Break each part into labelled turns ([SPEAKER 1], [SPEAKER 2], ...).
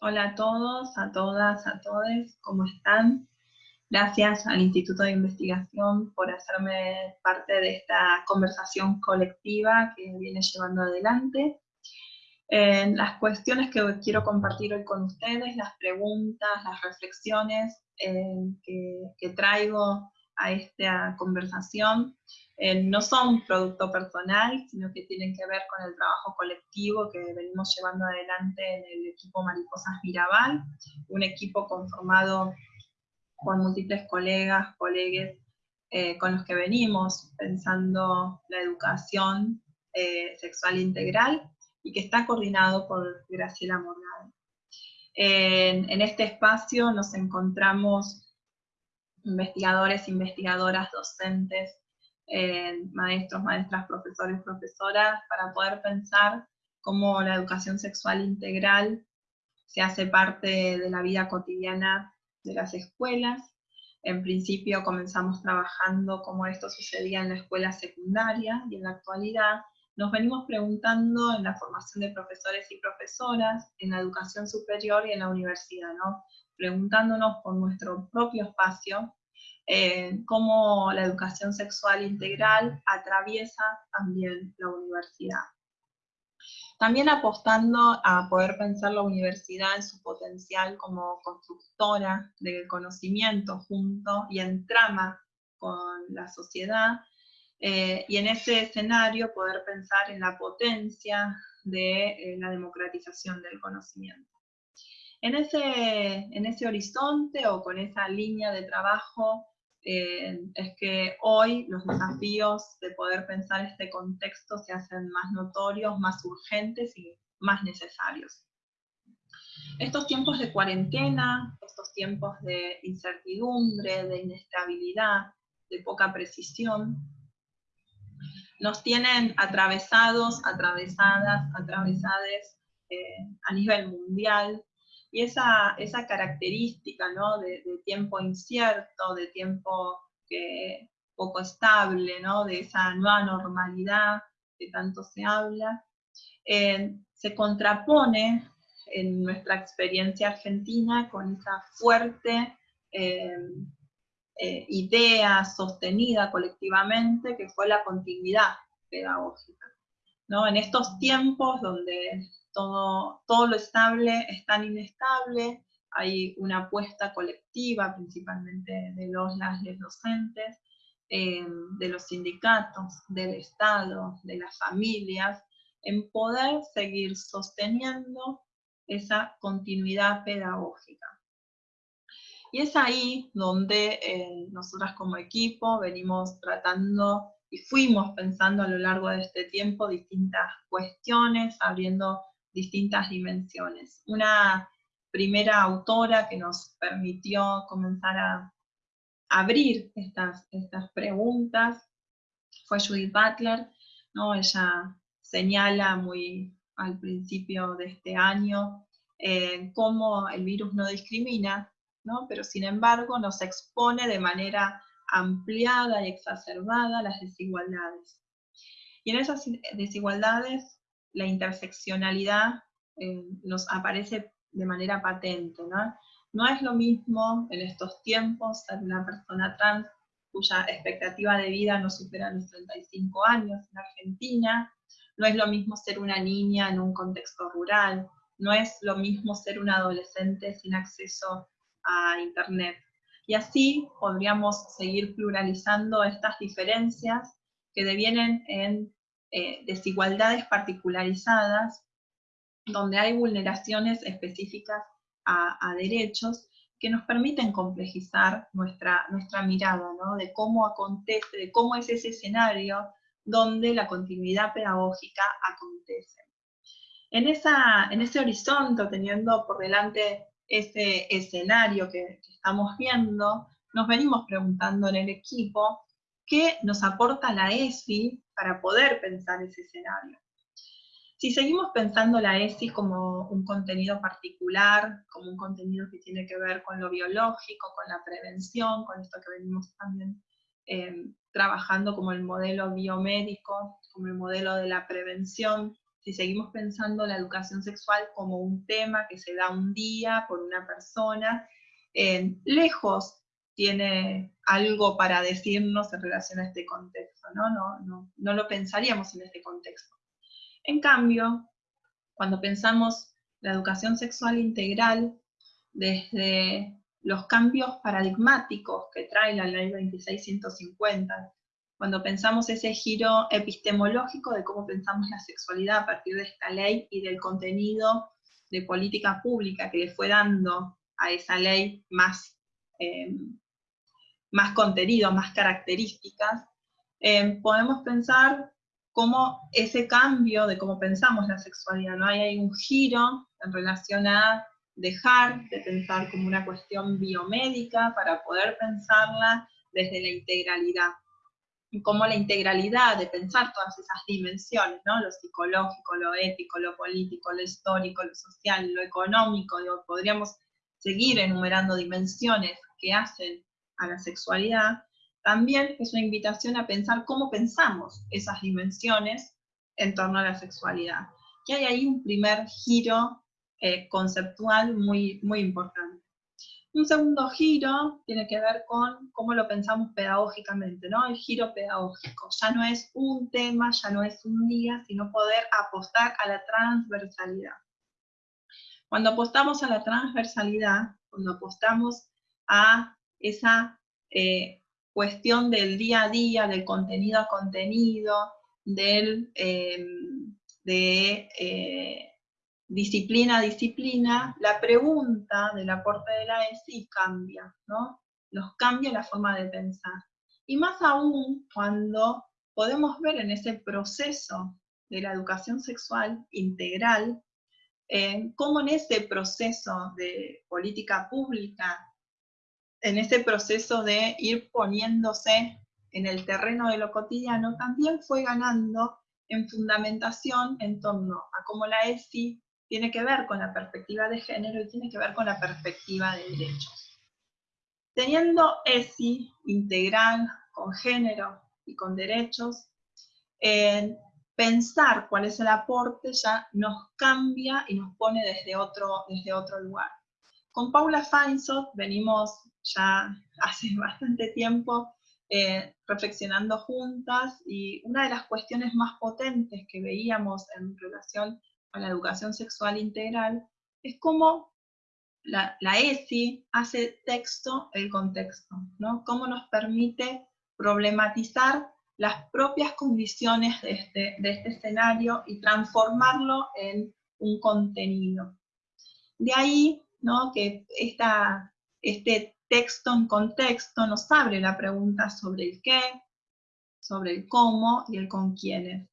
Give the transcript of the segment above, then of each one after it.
[SPEAKER 1] Hola a todos, a todas, a todos, ¿cómo están? Gracias al Instituto de Investigación por hacerme parte de esta conversación colectiva que viene llevando adelante. las cuestiones que quiero compartir hoy con ustedes, las preguntas, las reflexiones eh, que traigo a esta conversación, eh, no son producto personal, sino que tienen que ver con el trabajo colectivo que venimos llevando adelante en el equipo Mariposas Mirabal, un equipo conformado por múltiples colegas, colegues, eh, con los que venimos pensando la educación eh, sexual integral y que está coordinado por Graciela Morgado. En, en este espacio nos encontramos investigadores, investigadoras, docentes, eh, maestros, maestras, profesores, profesoras, para poder pensar cómo la educación sexual integral se hace parte de la vida cotidiana de las escuelas. En principio comenzamos trabajando cómo esto sucedía en la escuela secundaria y en la actualidad nos venimos preguntando en la formación de profesores y profesoras, en la educación superior y en la universidad, ¿no? preguntándonos por nuestro propio espacio eh, cómo la educación sexual integral atraviesa también la universidad. También apostando a poder pensar la universidad en su potencial como constructora del conocimiento junto y en trama con la sociedad, eh, y en ese escenario poder pensar en la potencia de eh, la democratización del conocimiento. En ese, en ese horizonte o con esa línea de trabajo eh, es que hoy los desafíos de poder pensar este contexto se hacen más notorios, más urgentes y más necesarios. Estos tiempos de cuarentena, estos tiempos de incertidumbre, de inestabilidad, de poca precisión, nos tienen atravesados, atravesadas, atravesades eh, a nivel mundial, y esa, esa característica ¿no? de, tiempo incierto, de tiempo poco estable, ¿no? de esa nueva normalidad que tanto se habla, eh, se contrapone en nuestra experiencia argentina con esa fuerte eh, eh, idea sostenida colectivamente que fue la continuidad pedagógica. ¿No? En estos tiempos donde todo, lo estable es tan inestable, hay una apuesta colectiva, principalmente de los las docentes, eh, de los sindicatos, del Estado, de las familias, en poder seguir sosteniendo esa continuidad pedagógica. Y es ahí donde eh, nosotras como equipo venimos tratando y fuimos pensando a lo largo de este tiempo distintas cuestiones, abriendo distintas dimensiones. Una primera autora que nos permitió comenzar a abrir estas, estas preguntas fue Judith Butler, ¿no? ella señala muy al principio de este año eh, cómo el virus no discrimina, ¿no? pero sin embargo nos expone de manera ampliada y exacerbada las desigualdades. Y en esas desigualdades la interseccionalidad eh, nos aparece de manera patente. ¿no? no es lo mismo en estos tiempos ser una persona trans cuya expectativa de vida no supera los 35 años en Argentina, no es lo mismo ser una niña en un contexto rural, no es lo mismo ser un adolescente sin acceso a Internet. Y así podríamos seguir pluralizando estas diferencias que devienen en eh, desigualdades particularizadas, donde hay vulneraciones específicas a, derechos que nos permiten complejizar nuestra, nuestra mirada, de cómo acontece, de cómo es ese escenario donde la continuidad pedagógica acontece. En, esa, en ese horizonte, teniendo por delante ese escenario que, estamos viendo, nos venimos preguntando en el equipo qué nos aporta la ESI para poder pensar ese escenario. Si seguimos pensando la ESI como un contenido particular, como un contenido que tiene que ver con lo biológico, con la prevención, con esto que venimos también eh, trabajando como el modelo biomédico, como el modelo de la prevención, si seguimos pensando la educación sexual como un tema que se da un día por una persona, lejos tiene algo para decirnos en relación a este contexto, ¿no? No, no, no lo pensaríamos en este contexto. En cambio, cuando pensamos la educación sexual integral desde los cambios paradigmáticos que trae la ley 26150, cuando pensamos ese giro epistemológico de cómo pensamos la sexualidad a partir de esta ley y del contenido de política pública que le fue dando a esa ley más, eh, más contenido, más características, eh, podemos pensar cómo ese cambio de cómo pensamos la sexualidad, ¿no? Hay, hay un giro en relación a dejar de pensar como una cuestión biomédica para poder pensarla desde la integralidad como la integralidad de pensar todas esas dimensiones, ¿no? lo psicológico, lo ético, lo político, lo histórico, lo social, lo económico, podríamos seguir enumerando dimensiones que hacen a la sexualidad, también es una invitación a pensar cómo pensamos esas dimensiones en torno a la sexualidad. Que hay ahí un primer giro eh, conceptual muy, muy importante. Un segundo giro tiene que ver con cómo lo pensamos pedagógicamente, ¿no? El giro pedagógico. Ya no es un tema, ya no es un día, sino poder apostar a la transversalidad. Cuando apostamos a la transversalidad, cuando apostamos a esa eh, cuestión del día a día, del contenido a contenido, del, eh, de eh, disciplina disciplina, la pregunta del aporte de la ESI cambia, ¿no? Nos cambia la forma de pensar. Y más aún cuando podemos ver en ese proceso de la educación sexual integral, eh, cómo en ese proceso de política pública, en ese proceso de ir poniéndose en el terreno de lo cotidiano, también fue ganando en fundamentación en torno a cómo la ESI tiene que ver con la perspectiva de género y tiene que ver con la perspectiva de derechos. Teniendo ESI integral con género y con derechos, pensar cuál es el aporte ya nos cambia y nos pone desde otro, desde otro lugar. Con Paula Feinsot venimos ya hace bastante tiempo eh, reflexionando juntas y una de las cuestiones más potentes que veíamos en relación a la educación sexual integral, es como la, ESI hace texto el contexto, ¿no? Cómo nos permite problematizar las propias condiciones de este, de este escenario y transformarlo en un contenido. De ahí ¿no? que esta, este texto en contexto nos abre la pregunta sobre el qué, sobre el cómo y el con quiénes.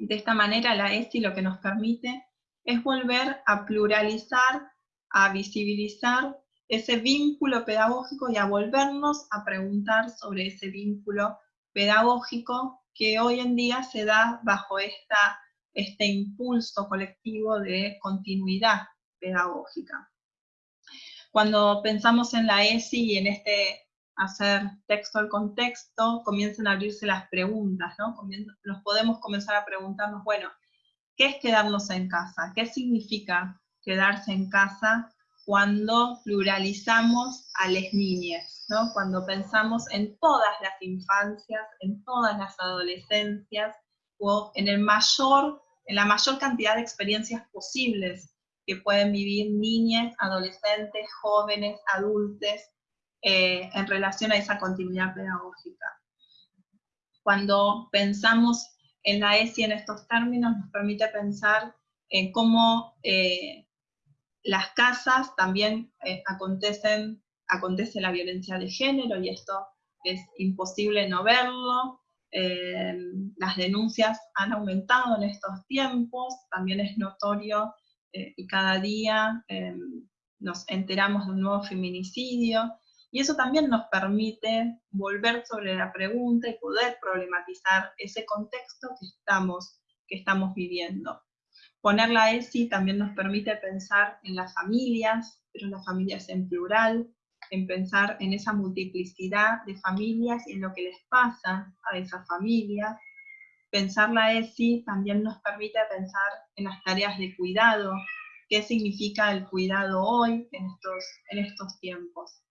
[SPEAKER 1] De esta manera la ESI lo que nos permite es volver a pluralizar, a visibilizar ese vínculo pedagógico y a volvernos a preguntar sobre ese vínculo pedagógico que hoy en día se da bajo esta, este impulso colectivo de continuidad pedagógica. Cuando pensamos en la ESI y en este hacer texto al contexto, comienzan a abrirse las preguntas, ¿no? nos podemos comenzar a preguntarnos, bueno, ¿qué es quedarnos en casa? ¿Qué significa quedarse en casa cuando pluralizamos a las niñas? ¿no? Cuando pensamos en todas las infancias, en todas las adolescencias, o en, el mayor, en la mayor cantidad de experiencias posibles que pueden vivir niñas, adolescentes, jóvenes, adultos, eh, en relación a esa continuidad pedagógica. Cuando pensamos en la ESI en estos términos, nos permite pensar en cómo eh, las casas también eh, acontecen, acontece la violencia de género, y esto es imposible no verlo. las denuncias han aumentado en estos tiempos, también es notorio y cada día nos enteramos de un nuevo feminicidio, y eso también nos permite volver sobre la pregunta y poder problematizar ese contexto que estamos, que estamos viviendo. Poner la ESI también nos permite pensar en las familias, pero en las familias en plural, en pensar en esa multiplicidad de familias y en lo que les pasa a esas familias, pensar la ESI también nos permite pensar en las tareas de cuidado, qué significa el cuidado hoy en estos, en estos tiempos.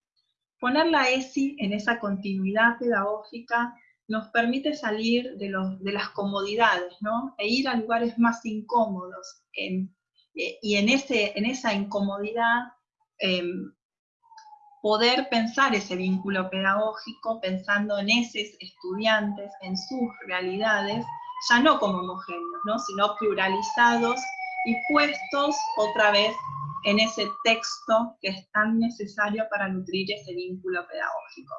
[SPEAKER 1] Poner la ESI en esa continuidad pedagógica nos permite salir de, los, de las comodidades, ¿no? E ir a lugares más incómodos. Eh, y en, ese, en esa incomodidad em, poder pensar ese vínculo pedagógico pensando en esos estudiantes, en sus realidades, ya no como homogéneos, ¿no? sino pluralizados y puestos otra vez en ese texto que es tan necesario para nutrir ese vínculo pedagógico.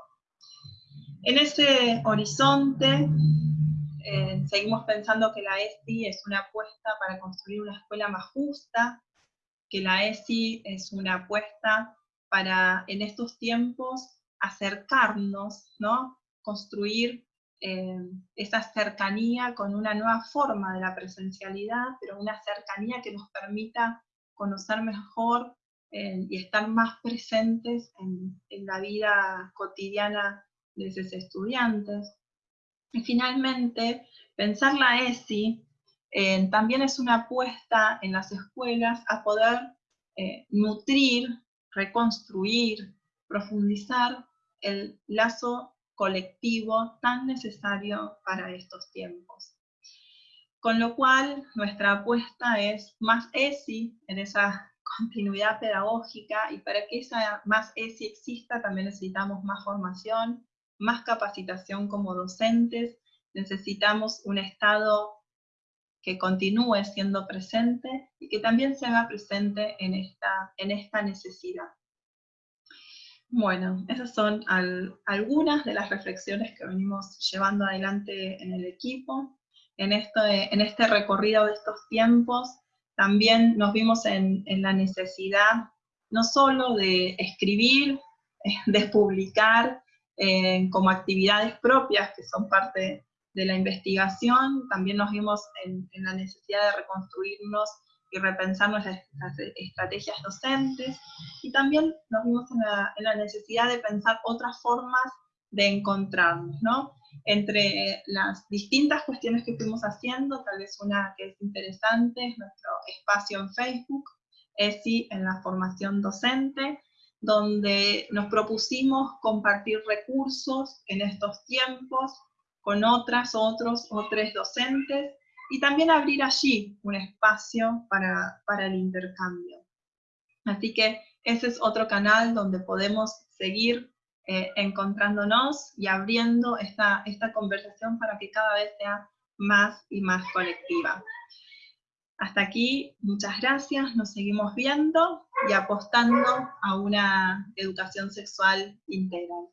[SPEAKER 1] En ese horizonte, eh, seguimos pensando que la ESI es una apuesta para construir una escuela más justa, que la ESI es una apuesta para en estos tiempos acercarnos, ¿no? construir eh, esa cercanía con una nueva forma de la presencialidad, pero una cercanía que nos permita conocer mejor eh, y estar más presentes en, la vida cotidiana de esos estudiantes. Y finalmente, pensar la ESI eh, también es una apuesta en las escuelas a poder nutrir reconstruir, profundizar el lazo colectivo tan necesario para estos tiempos. Con lo cual, nuestra apuesta es más ESI en esa continuidad pedagógica, y para que esa más ESI exista también necesitamos más formación, más capacitación como docentes, necesitamos un Estado que continúe siendo presente y que también se haga presente en esta, en esta necesidad. Bueno, esas son algunas de las reflexiones que venimos llevando adelante en el equipo. En este, en este recorrido de estos tiempos también nos vimos en, la necesidad no solo de escribir, de publicar eh, como actividades propias que son parte de la investigación, también nos vimos en, la necesidad de reconstruirnos y repensar nuestras estrategias docentes, y también nos vimos en la, necesidad de pensar otras formas de encontrarnos, ¿no? Entre las distintas cuestiones que fuimos haciendo, tal vez una que es interesante es nuestro espacio en Facebook, ESI en la formación docente, donde nos propusimos compartir recursos en estos tiempos, con otras, otros o tres docentes, y también abrir allí un espacio para, el intercambio. Así que ese es otro canal donde podemos seguir eh, encontrándonos y abriendo esta, esta conversación para que cada vez sea más y más colectiva. Hasta aquí, muchas gracias, nos seguimos viendo y apostando a una educación sexual integral.